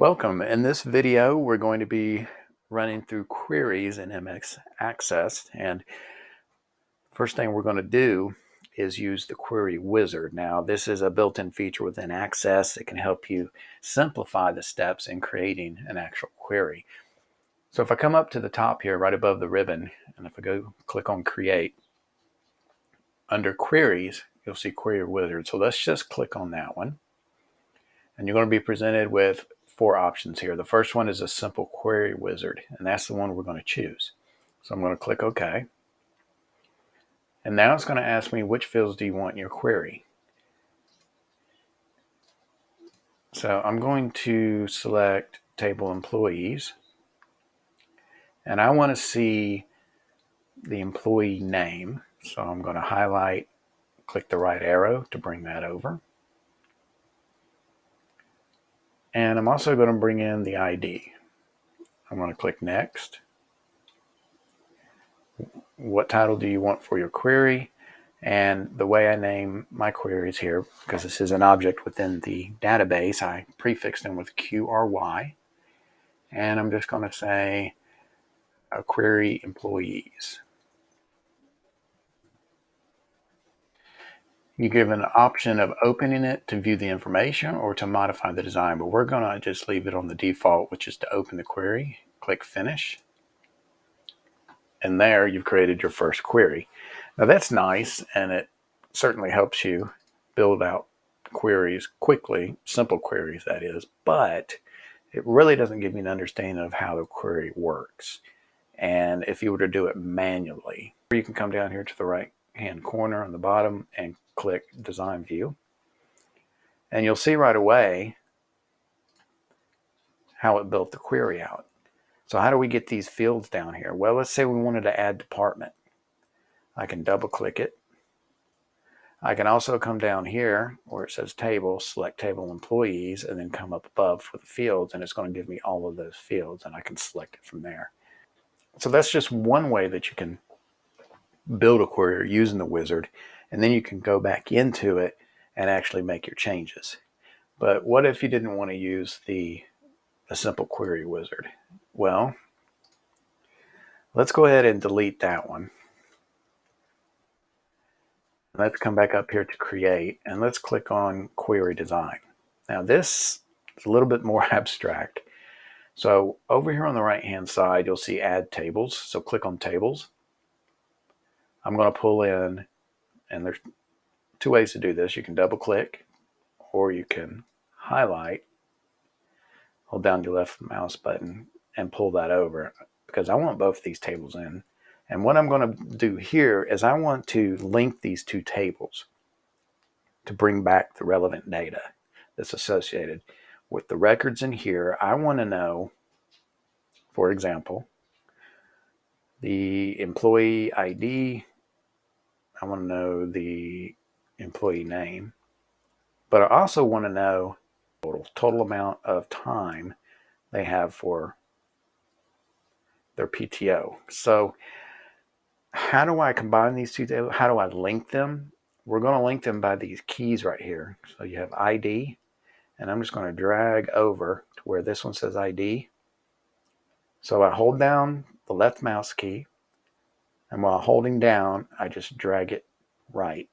Welcome. In this video, we're going to be running through queries in MS Access. And first thing we're going to do is use the query wizard. Now, this is a built-in feature within Access that can help you simplify the steps in creating an actual query. So if I come up to the top here, right above the ribbon, and if I go click on create, under queries, you'll see query wizard. So let's just click on that one. And you're going to be presented with four options here. The first one is a simple query wizard, and that's the one we're going to choose. So I'm going to click OK. And now it's going to ask me which fields do you want in your query. So I'm going to select table employees. And I want to see the employee name. So I'm going to highlight, click the right arrow to bring that over. And I'm also going to bring in the ID. I'm going to click next. What title do you want for your query? And the way I name my queries here, because this is an object within the database, I prefix them with QRY. And I'm just going to say a query employees. You give an option of opening it to view the information or to modify the design, but we're going to just leave it on the default, which is to open the query. Click Finish. And there you've created your first query. Now that's nice, and it certainly helps you build out queries quickly, simple queries that is, but it really doesn't give you an understanding of how the query works. And if you were to do it manually, you can come down here to the right hand corner on the bottom and click design view. And you'll see right away how it built the query out. So how do we get these fields down here? Well, let's say we wanted to add department. I can double click it. I can also come down here where it says table, select table employees, and then come up above for the fields, and it's going to give me all of those fields, and I can select it from there. So that's just one way that you can build a query using the wizard and then you can go back into it and actually make your changes. But what if you didn't want to use the a simple query wizard? Well, let's go ahead and delete that one. Let's come back up here to create and let's click on query design. Now this is a little bit more abstract. So over here on the right hand side, you'll see add tables. So click on tables. I'm going to pull in and there's two ways to do this. You can double click or you can highlight, hold down your left mouse button and pull that over because I want both these tables in. And what I'm going to do here is I want to link these two tables to bring back the relevant data that's associated with the records in here. I want to know, for example, the employee ID I want to know the employee name, but I also want to know total, total amount of time they have for their PTO. So how do I combine these two? How do I link them? We're going to link them by these keys right here. So you have ID, and I'm just going to drag over to where this one says ID. So I hold down the left mouse key, and while holding down, I just drag it right.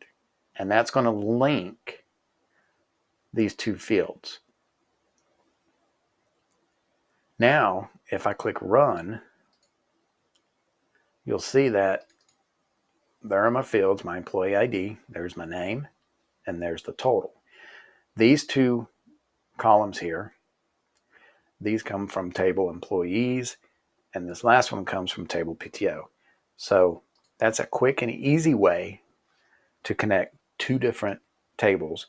And that's going to link these two fields. Now, if I click run, you'll see that there are my fields, my employee ID, there's my name, and there's the total. These two columns here, these come from table employees, and this last one comes from table PTO. So that's a quick and easy way to connect two different tables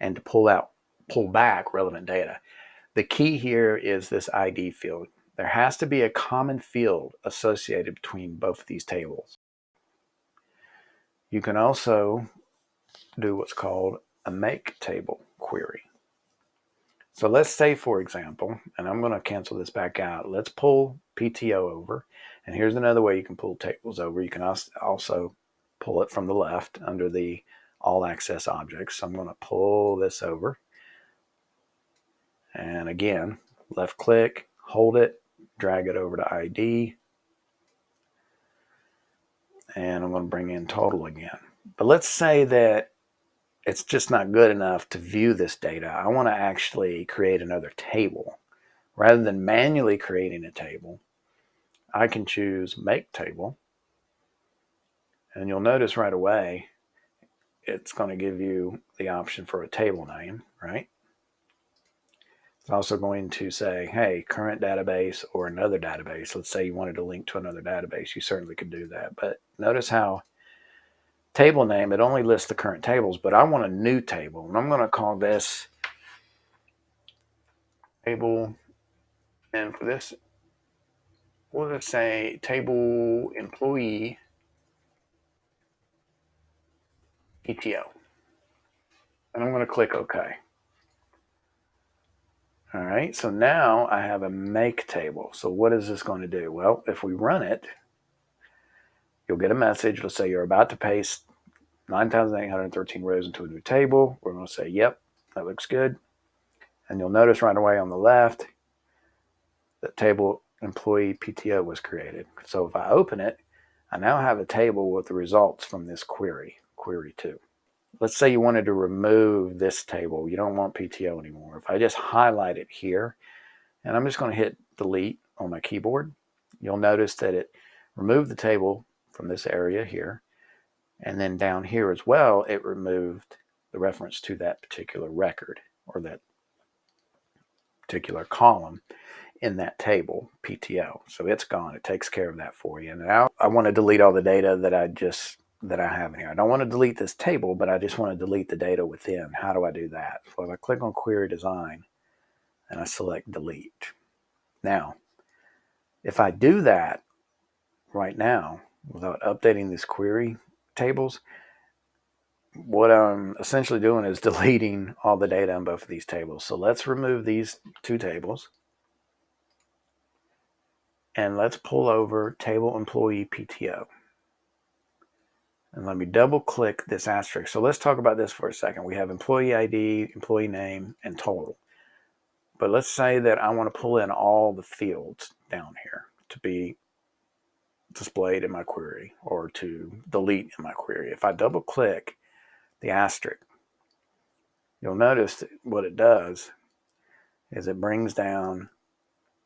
and to pull out, pull back relevant data. The key here is this ID field. There has to be a common field associated between both of these tables. You can also do what's called a make table query. So let's say, for example, and I'm going to cancel this back out. Let's pull PTO over. And here's another way you can pull tables over. You can also pull it from the left under the all access objects. So I'm going to pull this over. And again, left click, hold it, drag it over to ID, and I'm going to bring in total again. But let's say that it's just not good enough to view this data. I want to actually create another table. Rather than manually creating a table, I can choose Make Table. And you'll notice right away, it's going to give you the option for a table name, right? It's also going to say, hey, current database or another database. Let's say you wanted to link to another database. You certainly could do that. But notice how table name, it only lists the current tables, but I want a new table. And I'm going to call this table. And for this, we'll just say table employee PTO. And I'm going to click OK. All right, so now I have a make table. So what is this going to do? Well, if we run it, you'll get a message. Let's say you're about to paste 9,813 rows into a new table. We're going to say, yep, that looks good. And you'll notice right away on the left that table employee PTO was created. So if I open it, I now have a table with the results from this query, query two. Let's say you wanted to remove this table. You don't want PTO anymore. If I just highlight it here, and I'm just going to hit delete on my keyboard, you'll notice that it removed the table from this area here. And then down here as well, it removed the reference to that particular record or that particular column in that table, PTO. So it's gone. It takes care of that for you. Now I want to delete all the data that I just that I have in here. I don't want to delete this table, but I just want to delete the data within. How do I do that? So if I click on Query Design and I select Delete. Now, if I do that right now without updating this query tables, what I'm essentially doing is deleting all the data in both of these tables. So let's remove these two tables. And let's pull over table employee PTO. And let me double click this asterisk. So let's talk about this for a second. We have employee ID, employee name, and total. But let's say that I want to pull in all the fields down here to be displayed in my query or to delete in my query. If I double click the asterisk, you'll notice what it does is it brings down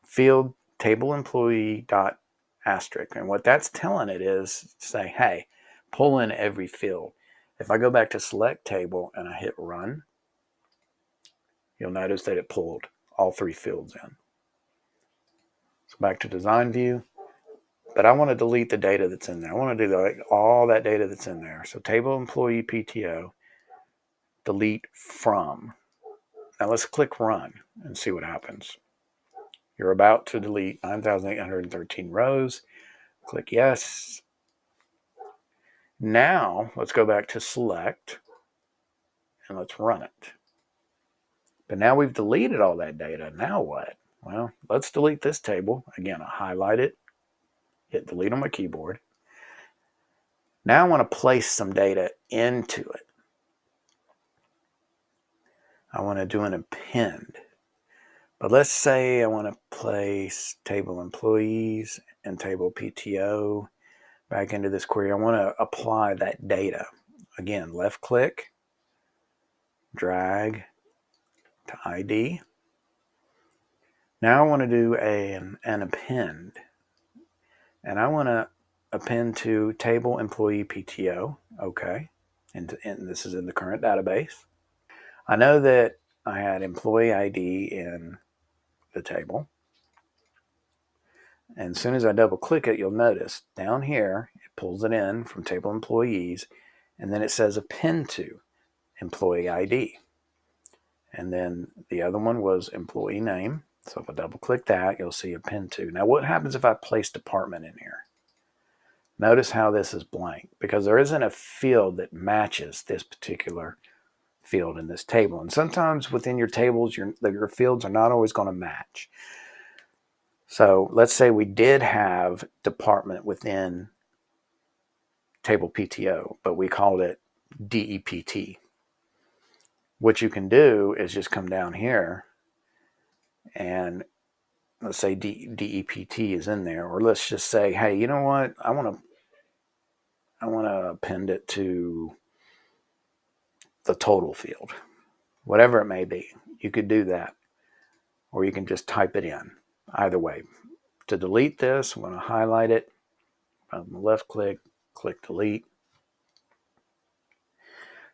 field table employee dot asterisk. And what that's telling it is say, hey, pull in every field. If I go back to select table and I hit run, you'll notice that it pulled all three fields in. So back to design view, but I want to delete the data that's in there. I want to do all that data that's in there. So table employee PTO, delete from. Now let's click run and see what happens. You're about to delete 9,813 rows. Click yes. Now let's go back to select and let's run it. But now we've deleted all that data. Now what? Well, let's delete this table. Again, I highlight it, hit delete on my keyboard. Now I want to place some data into it. I want to do an append. But let's say I want to place table employees and table PTO back into this query. I want to apply that data. Again, left click, drag to ID. Now I want to do a, an append. And I want to append to table employee PTO. Okay. And, and this is in the current database. I know that I had employee ID in the table. And as soon as I double click it, you'll notice down here, it pulls it in from table employees, and then it says append to employee ID. And then the other one was employee name. So if I double click that, you'll see append to. Now what happens if I place department in here? Notice how this is blank because there isn't a field that matches this particular field in this table. And sometimes within your tables, your, your fields are not always going to match. So let's say we did have department within table PTO, but we called it DEPT. What you can do is just come down here and let's say D, DEPT is in there, or let's just say, hey, you know what? I want to I want to append it to the total field, whatever it may be. You could do that, or you can just type it in. Either way, to delete this, I'm going to highlight it. The left click, click delete.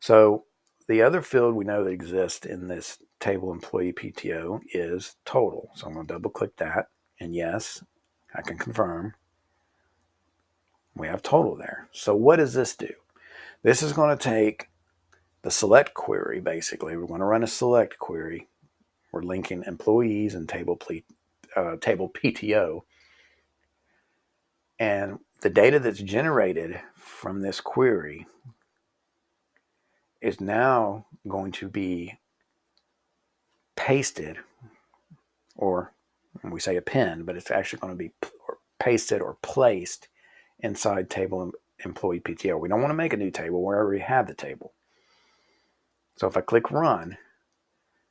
So the other field we know that exists in this table employee PTO is total. So I'm going to double click that. And yes, I can confirm we have total there. So what does this do? This is going to take the select query, basically. We're going to run a select query. We're linking employees and table, uh, table PTO. And the data that's generated from this query is now going to be pasted, or we say append, but it's actually going to be pasted or placed inside table employee PTO. We don't want to make a new table. We already have the table. So if I click run,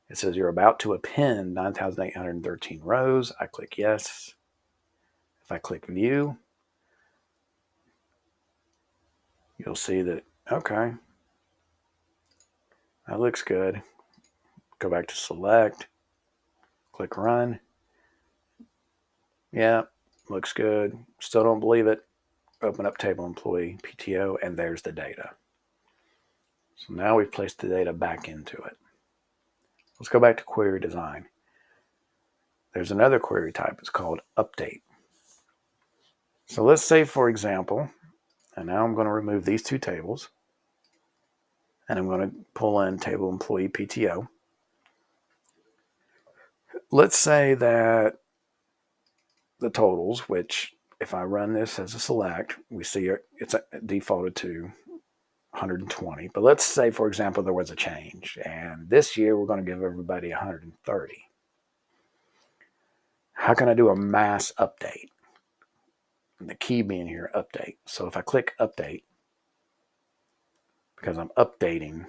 it says you're about to append 9,813 rows. I click yes. If I click view, you'll see that, okay, that looks good. Go back to select, click run. Yeah, looks good. Still don't believe it. Open up table employee PTO and there's the data. So now we've placed the data back into it. Let's go back to query design. There's another query type. It's called update. So let's say, for example, and now I'm going to remove these two tables and I'm going to pull in table employee PTO. Let's say that the totals, which if I run this as a select, we see it's uh, defaulted to 120. But let's say, for example, there was a change. And this year, we're going to give everybody 130. How can I do a mass update? And the key being here, update. So if I click update, because I'm updating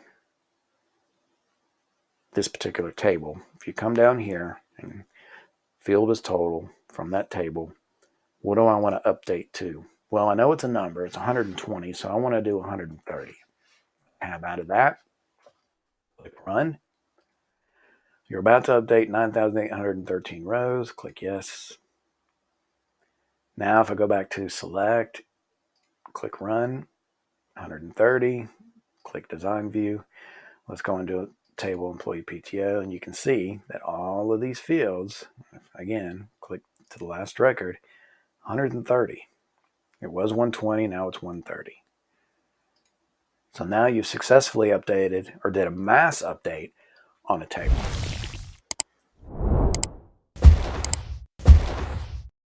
this particular table, if you come down here and field is total from that table, what do I want to update to? Well, I know it's a number. It's 120, so I want to do 130. Tab out of that. Click Run. You're about to update 9,813 rows. Click Yes. Now, if I go back to Select, click Run, 130, click Design View. Let's go into Table Employee PTO, and you can see that all of these fields, again, click to the last record, 130. It was 120, now it's 130. So now you've successfully updated or did a mass update on a table.